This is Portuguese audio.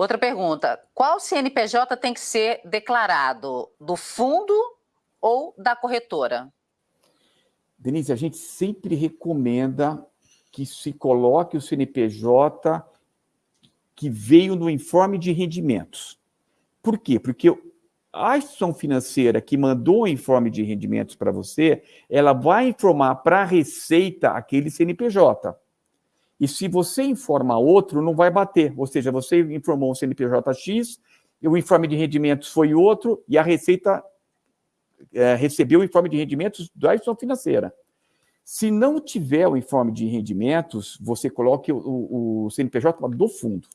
Outra pergunta, qual CNPJ tem que ser declarado? Do fundo ou da corretora? Denise, a gente sempre recomenda que se coloque o CNPJ que veio no informe de rendimentos. Por quê? Porque a instituição financeira que mandou o informe de rendimentos para você, ela vai informar para a Receita aquele CNPJ. E se você informa outro, não vai bater. Ou seja, você informou um CNPJ X, o informe de rendimentos foi outro, e a Receita é, recebeu o informe de rendimentos da instituição financeira. Se não tiver o informe de rendimentos, você coloque o, o, CNPJ do fundo.